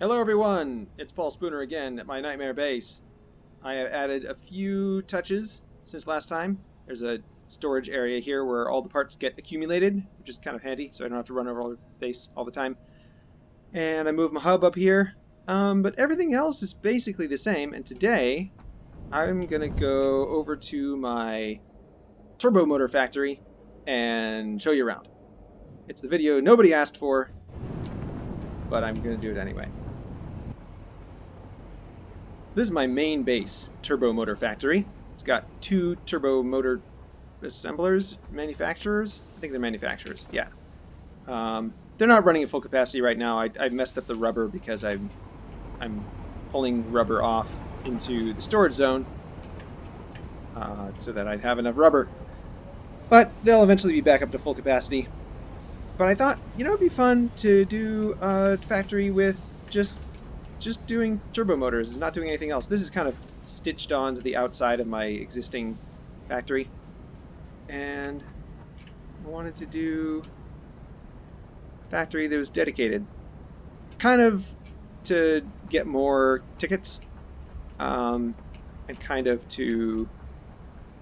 Hello everyone, it's Paul Spooner again at my Nightmare base. I have added a few touches since last time. There's a storage area here where all the parts get accumulated, which is kind of handy so I don't have to run over all the base all the time. And I moved my hub up here, um, but everything else is basically the same. And today I'm gonna go over to my turbo motor factory and show you around. It's the video nobody asked for, but I'm gonna do it anyway. This is my main base, Turbo Motor Factory. It's got two turbo motor assemblers, manufacturers. I think they're manufacturers, yeah. Um, they're not running at full capacity right now. I, I messed up the rubber because I'm, I'm pulling rubber off into the storage zone uh, so that I'd have enough rubber. But they'll eventually be back up to full capacity. But I thought, you know, it'd be fun to do a factory with just just doing turbo motors, is not doing anything else. This is kind of stitched onto the outside of my existing factory. And I wanted to do a factory that was dedicated. Kind of to get more tickets um, and kind of to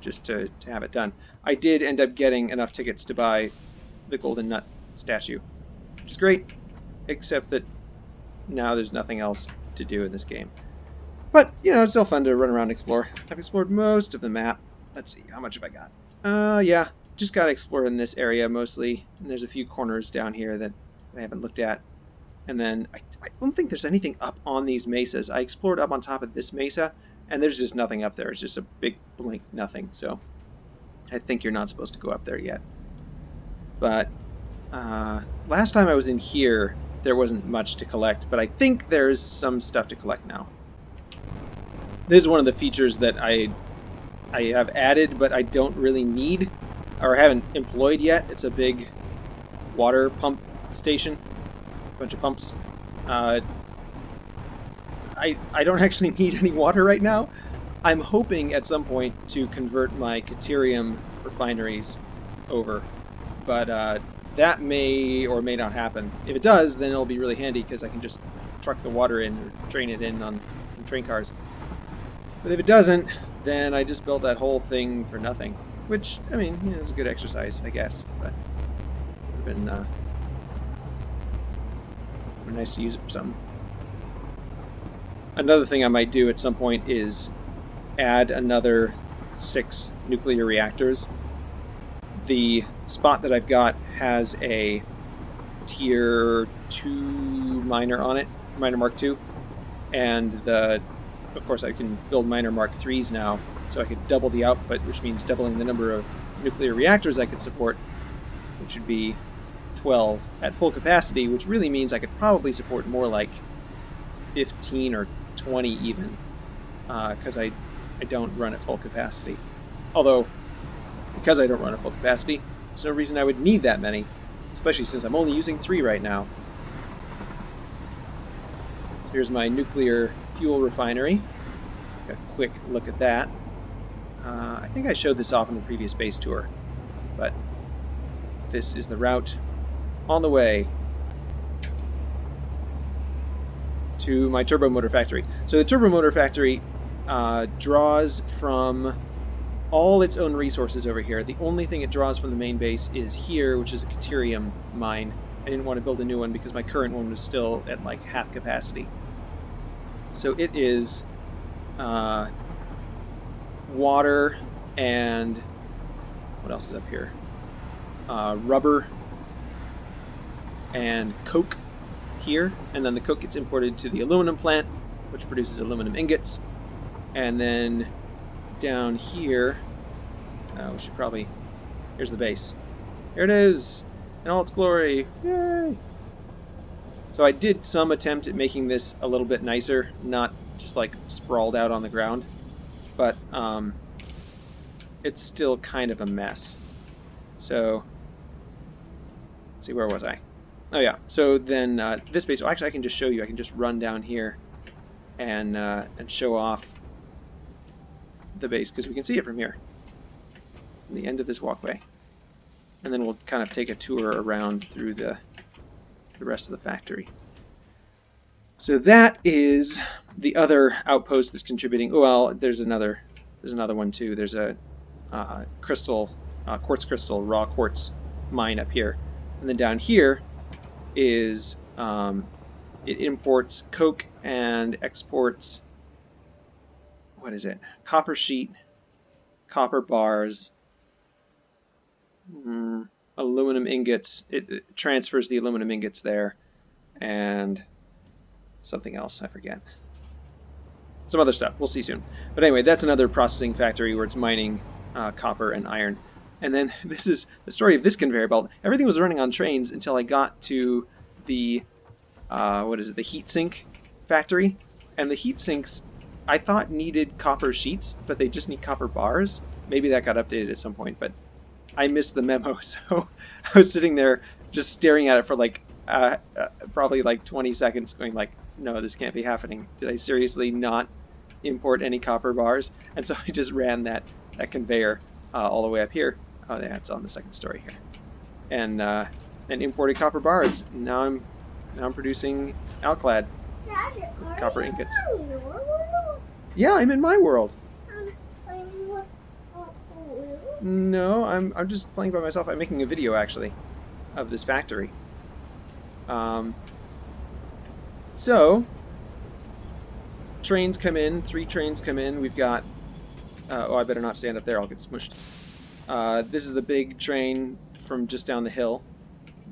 just to, to have it done. I did end up getting enough tickets to buy the Golden Nut statue, which is great, except that now there's nothing else to do in this game. But, you know, it's still fun to run around and explore. I've explored most of the map. Let's see, how much have I got? Uh, yeah, just got to explore in this area mostly. And there's a few corners down here that I haven't looked at. And then I, I don't think there's anything up on these mesas. I explored up on top of this mesa, and there's just nothing up there. It's just a big blank nothing. So I think you're not supposed to go up there yet. But uh, last time I was in here, there wasn't much to collect, but I think there's some stuff to collect now. This is one of the features that I I have added, but I don't really need, or haven't employed yet. It's a big water pump station, a bunch of pumps. Uh, I, I don't actually need any water right now. I'm hoping at some point to convert my Caterium refineries over, but uh, that may or may not happen. If it does, then it'll be really handy because I can just truck the water in or train it in on, on train cars. But if it doesn't, then I just built that whole thing for nothing. Which, I mean, you know, it's a good exercise, I guess. But it would have been, uh, been nice to use it for something. Another thing I might do at some point is add another six nuclear reactors the spot that I've got has a tier 2 miner on it, miner mark 2, and the of course I can build miner mark 3s now, so I could double the output, which means doubling the number of nuclear reactors I could support, which would be 12 at full capacity, which really means I could probably support more like 15 or 20 even, because uh, I, I don't run at full capacity. Although because I don't run at full capacity, there's no reason I would need that many, especially since I'm only using three right now. Here's my nuclear fuel refinery. A quick look at that. Uh, I think I showed this off in the previous base tour, but this is the route on the way to my turbo motor factory. So the turbo motor factory uh, draws from all its own resources over here. The only thing it draws from the main base is here, which is a Caterium mine. I didn't want to build a new one because my current one was still at like half capacity. So it is uh, water and what else is up here? Uh, rubber and coke here, and then the coke gets imported to the aluminum plant, which produces aluminum ingots, and then down here, uh, we should probably, here's the base. Here it is, in all its glory, yay! So I did some attempt at making this a little bit nicer, not just like sprawled out on the ground, but um, it's still kind of a mess. So, let's see, where was I? Oh yeah, so then uh, this base, oh, actually I can just show you, I can just run down here and, uh, and show off the base because we can see it from here, from the end of this walkway. And then we'll kind of take a tour around through the, the rest of the factory. So that is the other outpost that's contributing. Oh well, there's another. There's another one too. There's a uh, crystal, uh, quartz crystal, raw quartz mine up here, and then down here is um, it imports coke and exports. What is it? Copper sheet, copper bars, mm, aluminum ingots. It, it transfers the aluminum ingots there, and something else. I forget. Some other stuff. We'll see soon. But anyway, that's another processing factory where it's mining uh, copper and iron. And then this is the story of this conveyor belt. Everything was running on trains until I got to the uh, what is it? The heat sink factory. And the heat sinks I thought needed copper sheets, but they just need copper bars. Maybe that got updated at some point, but I missed the memo, so I was sitting there just staring at it for like uh, uh, probably like 20 seconds, going like, no, this can't be happening. Did I seriously not import any copper bars? And so I just ran that, that conveyor uh, all the way up here. Oh, yeah, it's on the second story here. And, uh, and imported copper bars. Now I'm, now I'm producing Alclad with copper ingots. Yeah, I'm in my world. No, I'm, I'm just playing by myself. I'm making a video, actually, of this factory. Um, so, trains come in, three trains come in. We've got, uh, oh, I better not stand up there, I'll get smushed. Uh, this is the big train from just down the hill.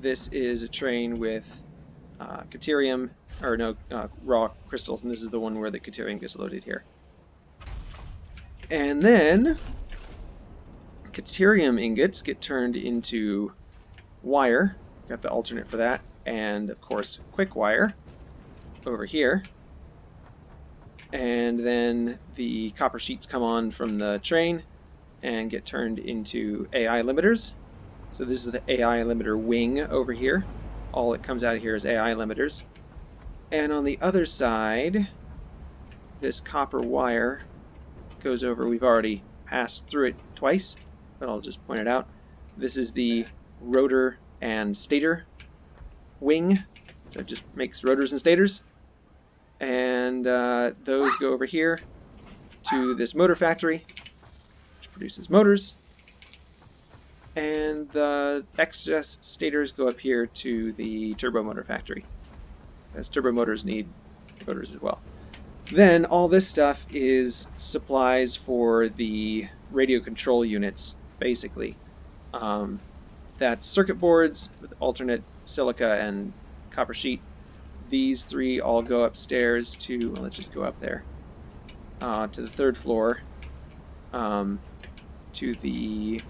This is a train with uh, Caterium, or no, uh, raw crystals, and this is the one where the Caterium gets loaded here. And then, Caterium ingots get turned into wire. Got the alternate for that. And, of course, quick wire over here. And then the copper sheets come on from the train and get turned into AI limiters. So this is the AI limiter wing over here. All that comes out of here is AI limiters. And on the other side, this copper wire goes over. We've already passed through it twice, but I'll just point it out. This is the rotor and stator wing. So it just makes rotors and stators. And uh, those go over here to this motor factory, which produces motors. And the excess stators go up here to the turbo motor factory, as turbo motors need motors as well. Then all this stuff is supplies for the radio control units, basically. Um, that's circuit boards with alternate silica and copper sheet. These three all go upstairs to, well, let's just go up there, uh, to the third floor, um, to the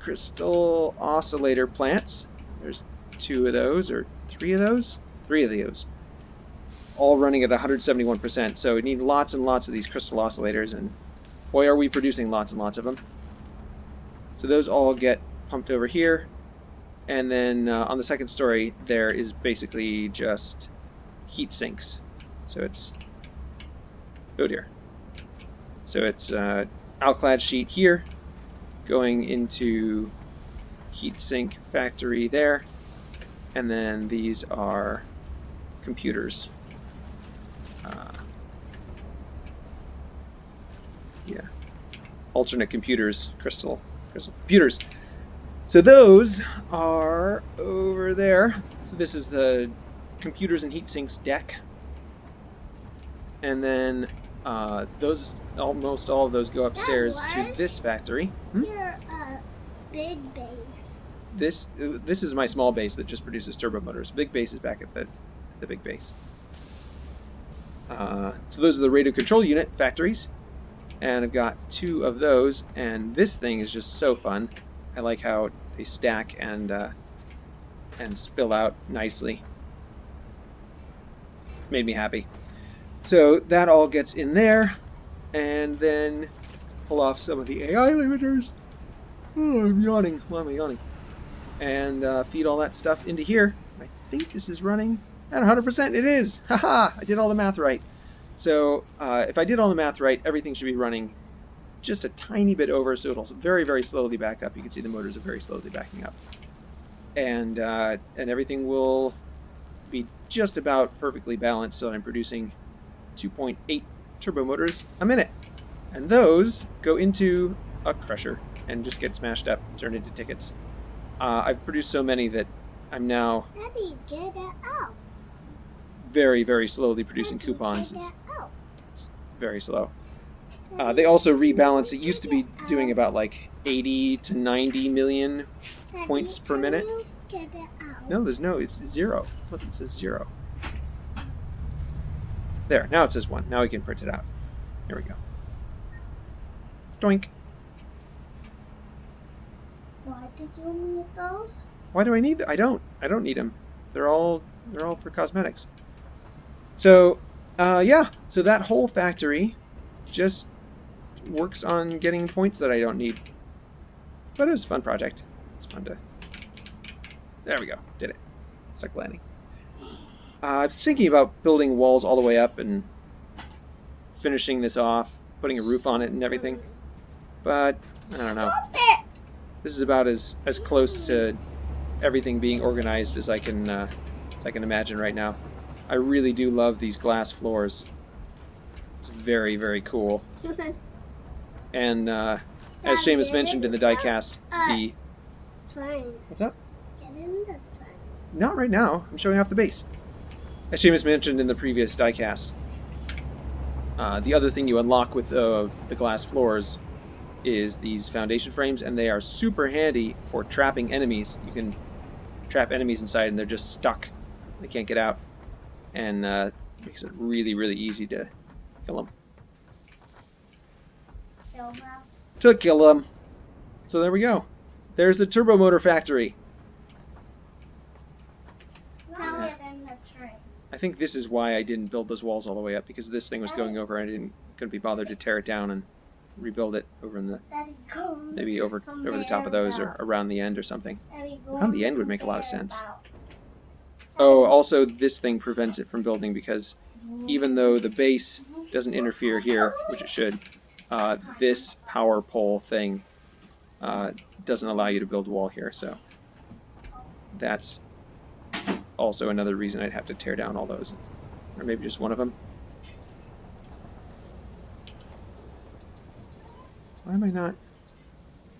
crystal oscillator plants. There's two of those, or three of those? Three of those. All running at 171%, so we need lots and lots of these crystal oscillators, and boy are we producing lots and lots of them. So those all get pumped over here, and then uh, on the second story there is basically just heat sinks. So it's, oh dear. So it's uh, Alclad sheet here, going into heatsink factory there, and then these are computers. Uh, yeah, alternate computers, crystal, crystal computers. So those are over there. So this is the computers and heat sinks deck. And then uh, those almost all of those go upstairs to this factory. Hmm? Your uh, big base. This this is my small base that just produces turbo motors. Big base is back at the the big base. Uh, so those are the radio control unit factories, and I've got two of those. And this thing is just so fun. I like how they stack and uh, and spill out nicely. Made me happy. So that all gets in there, and then pull off some of the AI limiters. Oh, I'm yawning. Why am I yawning? And uh, feed all that stuff into here. I think this is running at 100%. It is! Haha! I did all the math right. So uh, if I did all the math right, everything should be running just a tiny bit over, so it'll very, very slowly back up. You can see the motors are very slowly backing up. And, uh, and everything will be just about perfectly balanced so that I'm producing 2.8 turbo motors a minute. And those go into a crusher and just get smashed up, and turned into tickets. Uh, I've produced so many that I'm now Daddy, get it out. very, very slowly producing Daddy, coupons. Get It's it out. Very slow. Uh, they also rebalance. It used to be doing about like 80 to 90 million. Points per minute. you Get it out. No, there's no. It's zero. Look, it says zero. There. Now it says one. Now we can print it out. Here we go. Doink. Why did you need those? Why do I need? th- I don't. I don't need them. They're all. They're all for cosmetics. So, uh, yeah. So that whole factory just works on getting points that I don't need. But it was a fun project. It's fun to. There we go. Did it. Stuck landing. Uh, I was thinking about building walls all the way up and finishing this off, putting a roof on it and everything. But I don't know. This is about as as close to everything being organized as I can uh, as I can imagine right now. I really do love these glass floors. It's very very cool. And uh, as Shamus mentioned in the diecast, the what's up? Get in the train. Not right now. I'm showing off the base. As Shamus mentioned in the previous diecast, uh, the other thing you unlock with uh, the glass floors is these foundation frames, and they are super handy for trapping enemies. You can trap enemies inside, and they're just stuck. They can't get out, and uh, makes it really, really easy to kill them. Silver. To kill them. So there we go. There's the turbo motor factory. I think this is why I didn't build those walls all the way up because this thing was going over and I didn't couldn't be bothered to tear it down and rebuild it over in the maybe over over the top of those or around the end or something. Around the end would make a lot of sense. Oh, also this thing prevents it from building because even though the base doesn't interfere here, which it should, uh, this power pole thing uh, doesn't allow you to build a wall here. So that's also another reason I'd have to tear down all those, or maybe just one of them. Why am I not?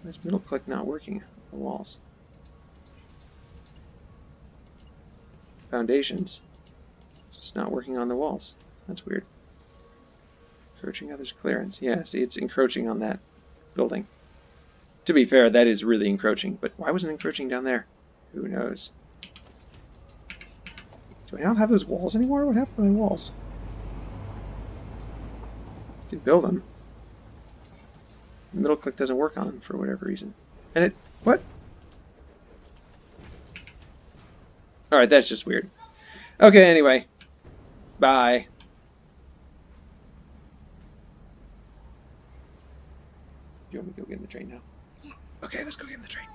Why is middle click not working the walls? Foundations. It's just not working on the walls. That's weird. Encroaching others' clearance. Yeah, see, it's encroaching on that building. To be fair, that is really encroaching, but why wasn't it encroaching down there? Who knows? Do I not have those walls anymore? What happened to my walls? I can build them. The middle click doesn't work on them for whatever reason. And it... What? Alright, that's just weird. Okay, anyway. Bye. Do you want me to go get in the train now? Yeah. Okay, let's go get in the train.